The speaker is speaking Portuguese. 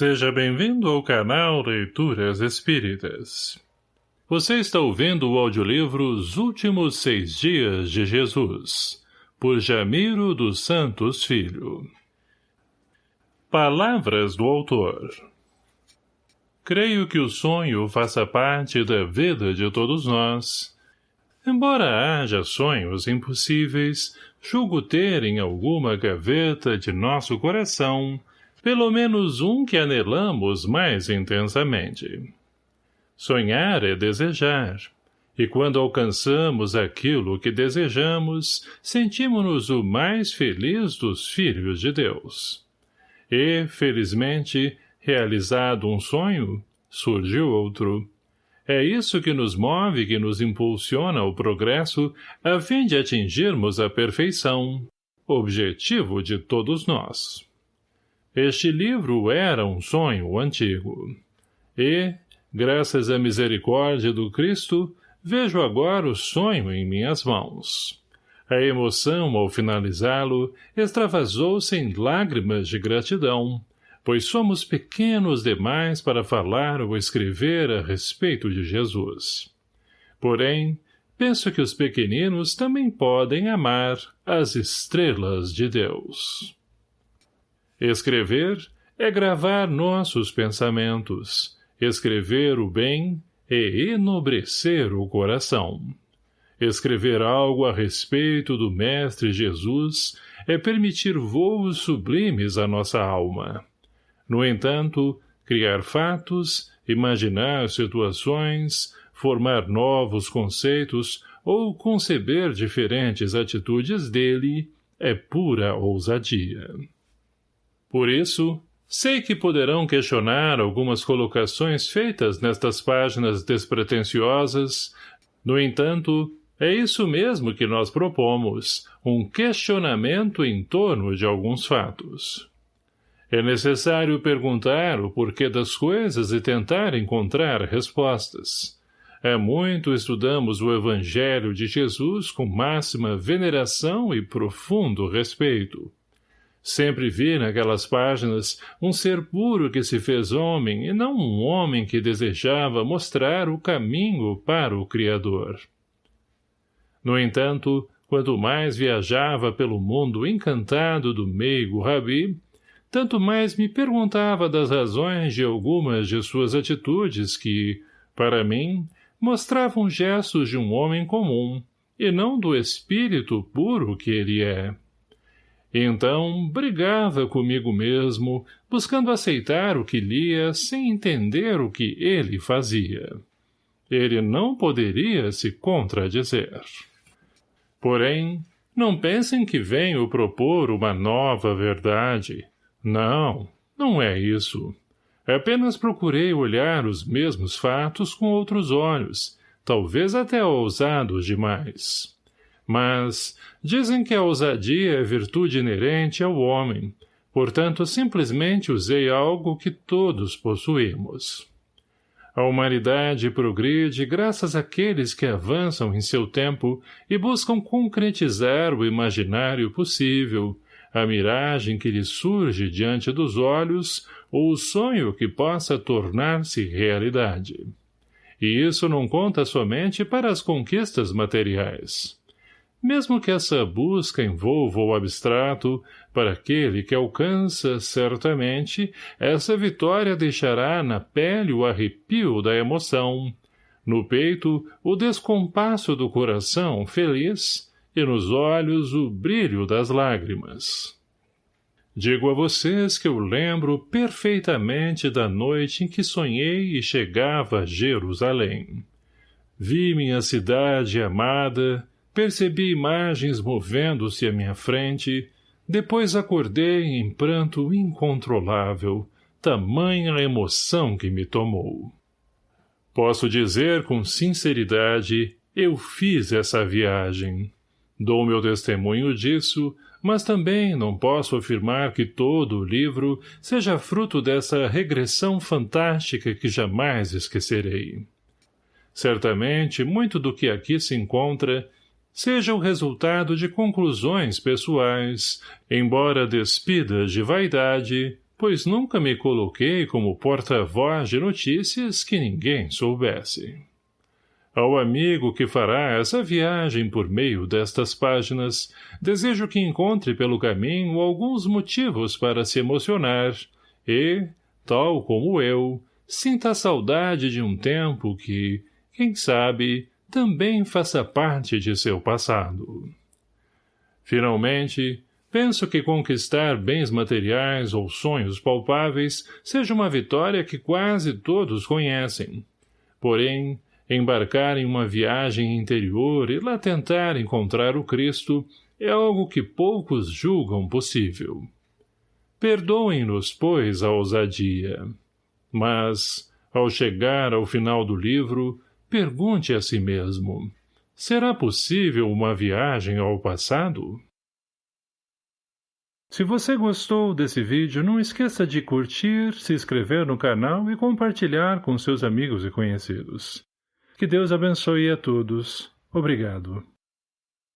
Seja bem-vindo ao canal Leituras Espíritas. Você está ouvindo o audiolivro Os Últimos Seis Dias de Jesus, por Jamiro dos Santos Filho. Palavras do autor Creio que o sonho faça parte da vida de todos nós. Embora haja sonhos impossíveis, julgo ter em alguma gaveta de nosso coração pelo menos um que anelamos mais intensamente. Sonhar é desejar, e quando alcançamos aquilo que desejamos, sentimos-nos o mais feliz dos filhos de Deus. E, felizmente, realizado um sonho, surge outro. É isso que nos move que nos impulsiona ao progresso a fim de atingirmos a perfeição, objetivo de todos nós. Este livro era um sonho antigo. E, graças à misericórdia do Cristo, vejo agora o sonho em minhas mãos. A emoção, ao finalizá-lo, extravasou-se em lágrimas de gratidão, pois somos pequenos demais para falar ou escrever a respeito de Jesus. Porém, penso que os pequeninos também podem amar as estrelas de Deus. Escrever é gravar nossos pensamentos, escrever o bem e enobrecer o coração. Escrever algo a respeito do Mestre Jesus é permitir voos sublimes à nossa alma. No entanto, criar fatos, imaginar situações, formar novos conceitos ou conceber diferentes atitudes dele é pura ousadia. Por isso, sei que poderão questionar algumas colocações feitas nestas páginas despretensiosas, no entanto, é isso mesmo que nós propomos, um questionamento em torno de alguns fatos. É necessário perguntar o porquê das coisas e tentar encontrar respostas. Há muito estudamos o Evangelho de Jesus com máxima veneração e profundo respeito. Sempre vi naquelas páginas um ser puro que se fez homem e não um homem que desejava mostrar o caminho para o Criador. No entanto, quanto mais viajava pelo mundo encantado do meigo Rabi, tanto mais me perguntava das razões de algumas de suas atitudes que, para mim, mostravam gestos de um homem comum, e não do espírito puro que ele é. Então, brigava comigo mesmo, buscando aceitar o que lia sem entender o que ele fazia. Ele não poderia se contradizer. Porém, não pensem que venho propor uma nova verdade. Não, não é isso. Apenas procurei olhar os mesmos fatos com outros olhos, talvez até ousados demais. Mas dizem que a ousadia é virtude inerente ao homem, portanto simplesmente usei algo que todos possuímos. A humanidade progride graças àqueles que avançam em seu tempo e buscam concretizar o imaginário possível, a miragem que lhes surge diante dos olhos ou o sonho que possa tornar-se realidade. E isso não conta somente para as conquistas materiais. Mesmo que essa busca envolva o abstrato, para aquele que alcança, certamente, essa vitória deixará na pele o arrepio da emoção, no peito o descompasso do coração feliz e nos olhos o brilho das lágrimas. Digo a vocês que eu lembro perfeitamente da noite em que sonhei e chegava a Jerusalém. Vi minha cidade amada, Percebi imagens movendo-se à minha frente, depois acordei em pranto incontrolável, tamanha emoção que me tomou. Posso dizer com sinceridade, eu fiz essa viagem. Dou meu testemunho disso, mas também não posso afirmar que todo o livro seja fruto dessa regressão fantástica que jamais esquecerei. Certamente, muito do que aqui se encontra seja o resultado de conclusões pessoais, embora despidas de vaidade, pois nunca me coloquei como porta-voz de notícias que ninguém soubesse. Ao amigo que fará essa viagem por meio destas páginas, desejo que encontre pelo caminho alguns motivos para se emocionar e, tal como eu, sinta a saudade de um tempo que, quem sabe, também faça parte de seu passado. Finalmente, penso que conquistar bens materiais ou sonhos palpáveis seja uma vitória que quase todos conhecem. Porém, embarcar em uma viagem interior e lá tentar encontrar o Cristo é algo que poucos julgam possível. Perdoem-nos, pois, a ousadia. Mas, ao chegar ao final do livro, pergunte a si mesmo, será possível uma viagem ao passado? Se você gostou desse vídeo, não esqueça de curtir, se inscrever no canal e compartilhar com seus amigos e conhecidos. Que Deus abençoe a todos. Obrigado.